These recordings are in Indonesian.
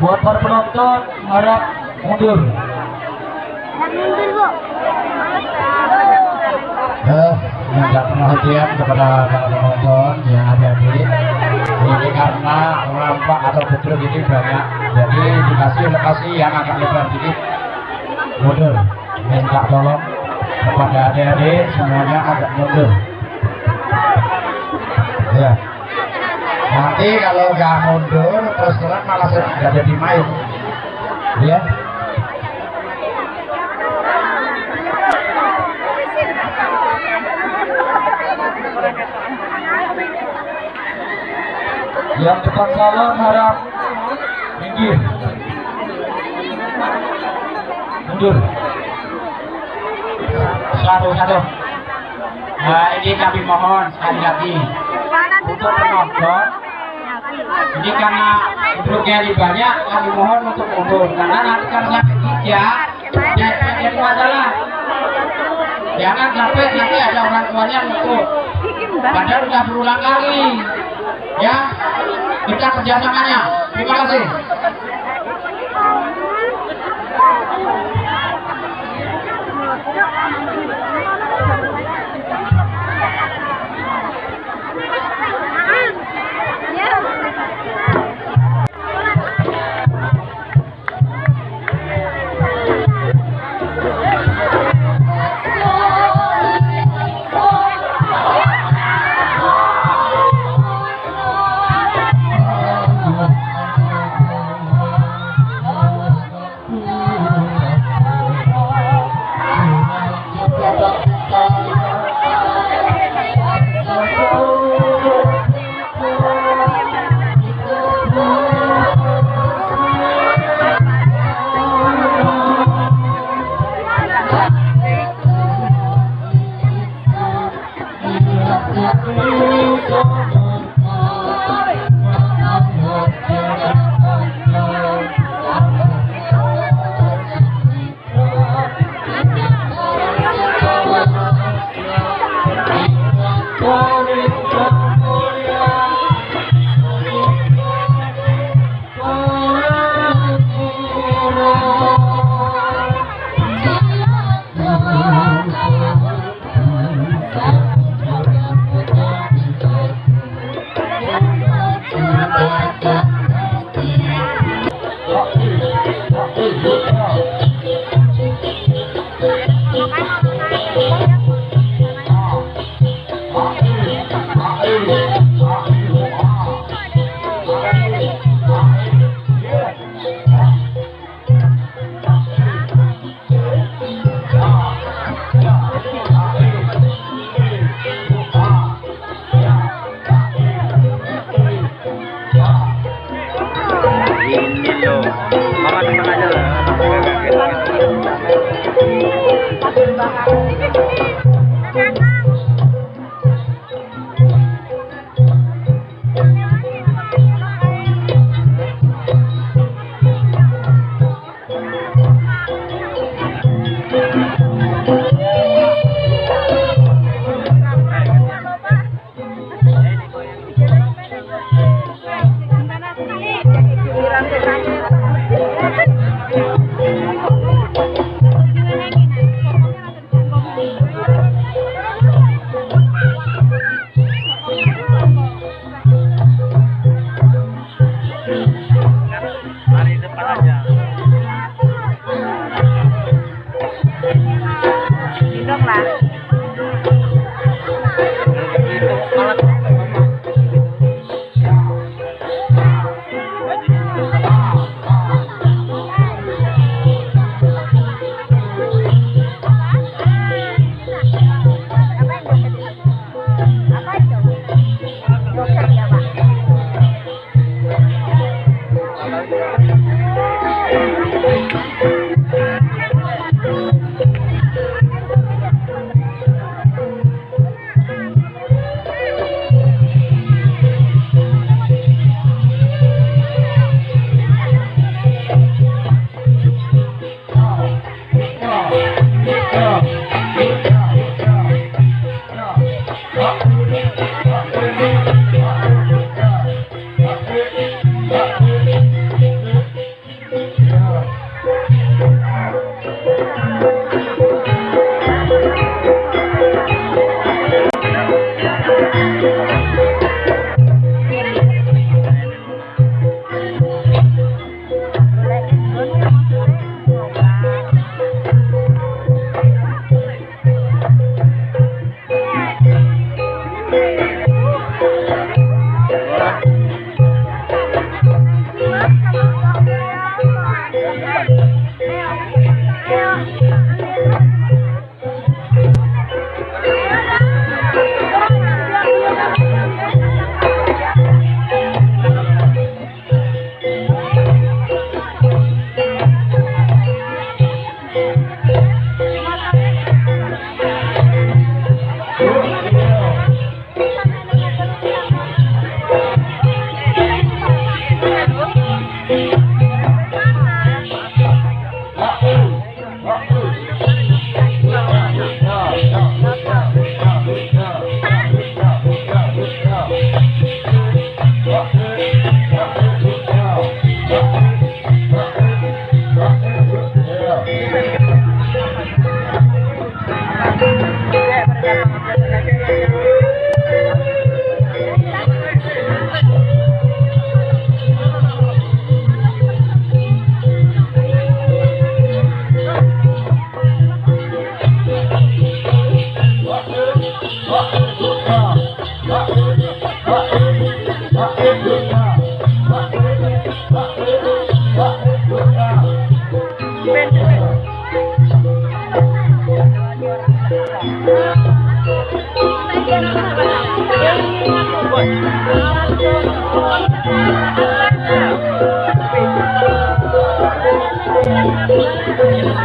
Buat para penonton harap mundur. Eh, minta perhatian kepada para penonton yang adik-adik. Ini karena rampak atau betul ini banyak. Jadi dikasih lokasi yang agak lebar dikit. Mundur. Minta tolong kepada adik-adik semuanya agak mundur. Ya. Nanti kalau nggak mundur terus terang malah nggak jadi main. Ya. Yang depan salam harap minggir. Mundur. Satu satu. Nah ini kami mohon sekali lagi untuk penonton. Jadi karena duduknya lebih banyak, kami mohon untuk mundur karena nanti kan sampai tiga, ya jadi masalah. Jangan sampai nanti ada orang tuanya untuk Padahal sudah berulang kali. Ya, kita kerjasamanya. Terima kasih. ini loh. Mama datang aja lah. Kita. Thank you.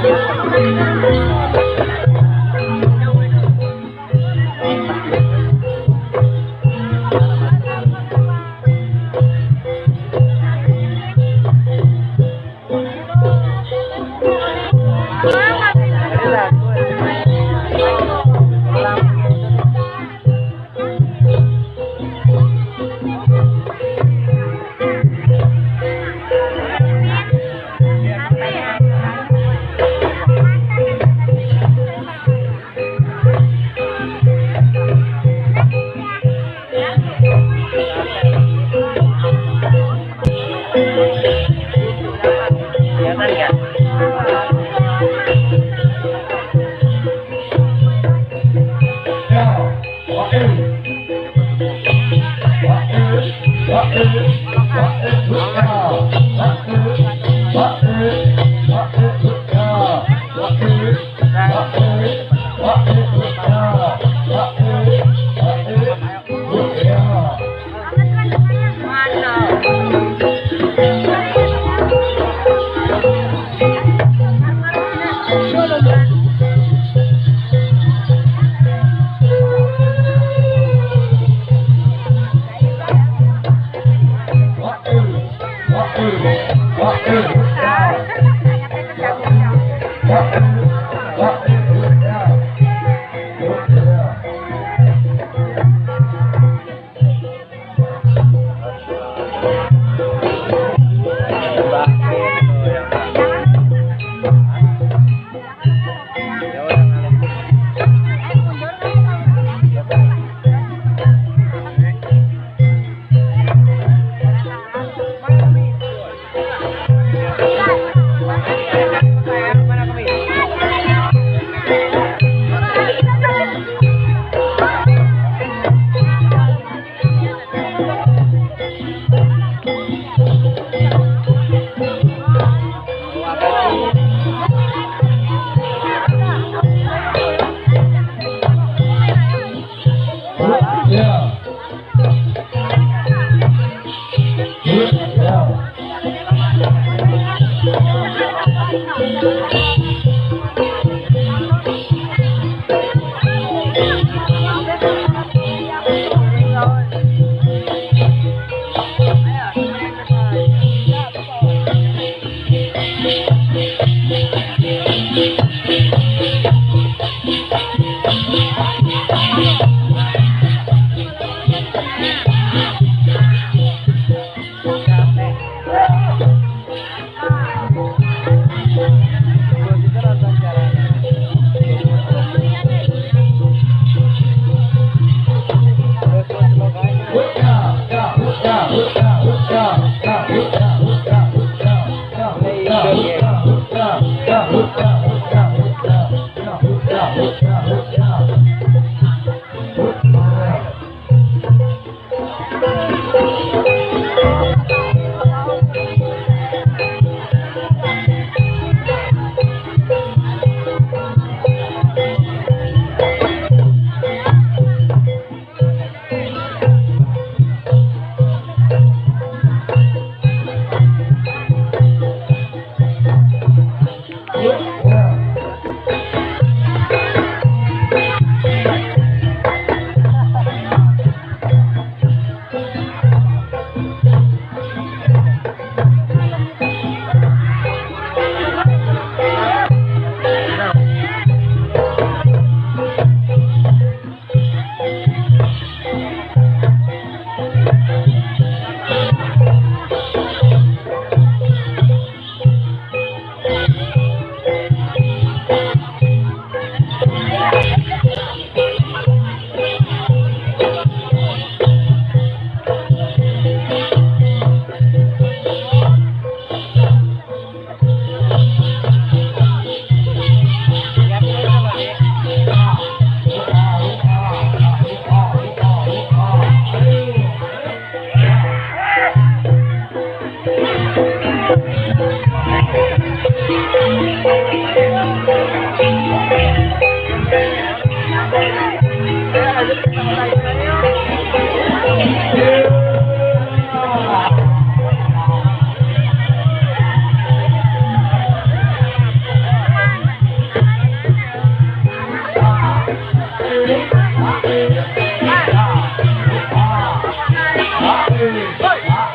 Música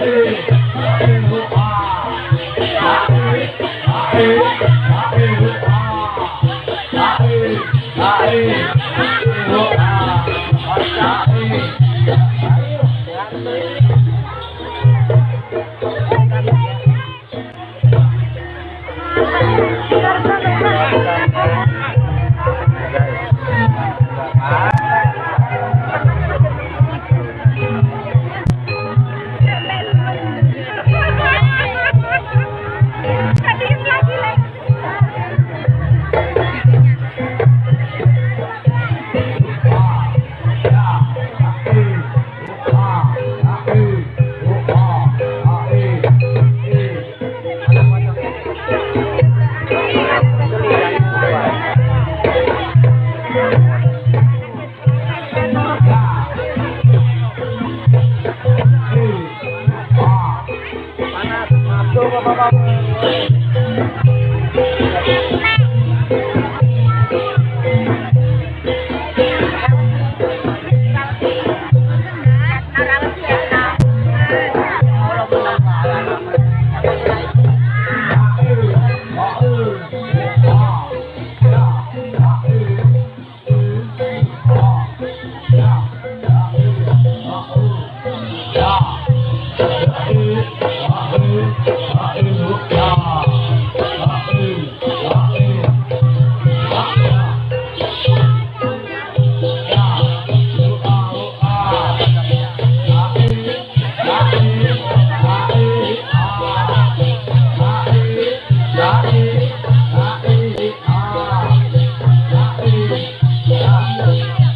Hey. Thank.